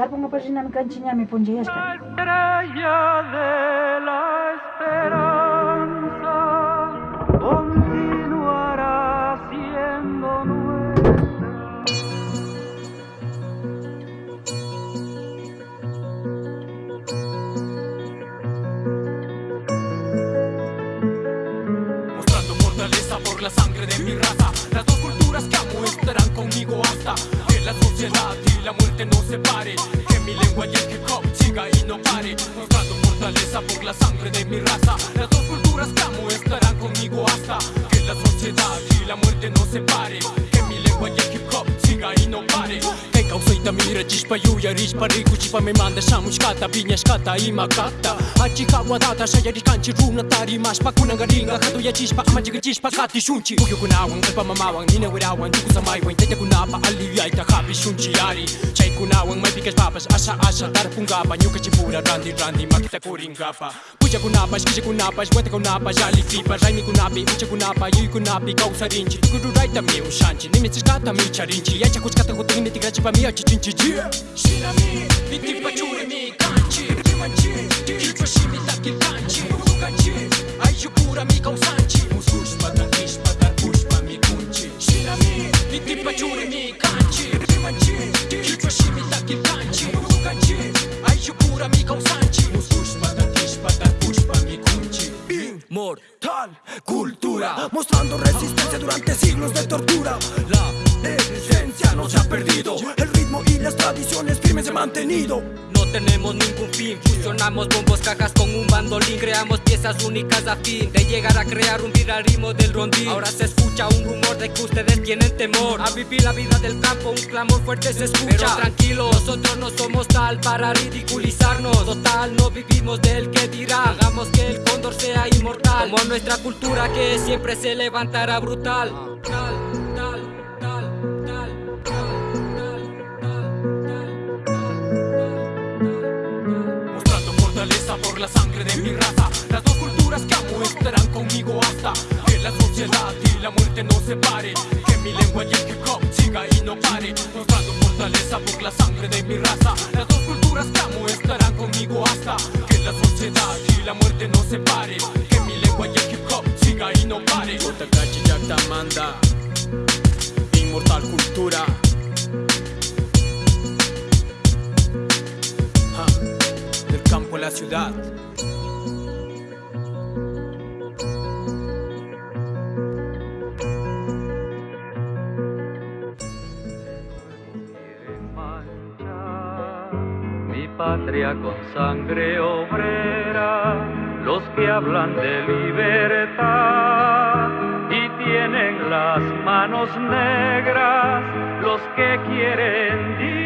Tarpong apa sih nan kancinya mi pun jayas kan? Estrella de la esperanza continuará siendo nuestra. Mostrando fortaleza por la sangre de mi raza Las dos culturas que amo estarán conmigo hasta Que la sociedad y la muerte no separe Que mi lengua y el hip hop siga y no pare. Mostrando fortaleza por la sangre de mi raza だ見る実パユやリスパリクチパメマンでサムシカタビニャスカタ今勝ったアチカワダタシャヤリカンチルナタリマスパクナガリンガカドヤジスパアマジガジスパカティシュンチウユクナワンテパママワンニネウラワンチュクサマイワンテテクナパアリヤイタハビシュンチヤリチェイクナワンマイピカスパパスアサアサタラプンガパニュカチプラランディランディマキタコリンガパプジャコナパスキジコナパスワテコナパジャリキパライミコナピウチコナパユイコナピカウサリンチクルライタミウシャンチニミツガタミチャリンチヤチャコチカタコティミティガチパミヤチ 진지지 신함이 니티파 주름이 간지 기만지 기초심이 닦일 간지 무간지 아이유 부람이 공산지 무술스마다 이스마다 부스마미 군지 신함이 니티파 주름이 간지 기만지 Mortal cultura Mostrando resistencia durante siglos de tortura. La esencia no se ha perdido El ritmo y las tradiciones firmes se han mantenido tenemos ningún fin, fusionamos bombos, cajas con un bandolín. Creamos piezas únicas a fin de llegar a crear un viral ritmo del rondín. Ahora se escucha un rumor de que ustedes tienen temor A vivir la vida del campo, un clamor fuerte se escucha. Pero tranquilos, nosotros no somos tal para ridiculizarnos. Total, no vivimos del que dirá Hagamos que el cóndor sea inmortal. Como nuestra cultura que siempre se levantará brutal la sangre de mi raza. Las dos culturas que amo estarán conmigo hasta Que la sociedad y la muerte no separe. Que mi lengua y el hip hop siga y no pare. Mostrando fortaleza por la sangre de mi raza. Las dos culturas que amo estarán conmigo hasta Que la sociedad y la muerte no separe. Que mi lengua y el hip hop siga y no pare. Inmortal cultura ciudad. Mi patria con sangre obrera, los que hablan de libertad y tienen las manos negras, los que quieren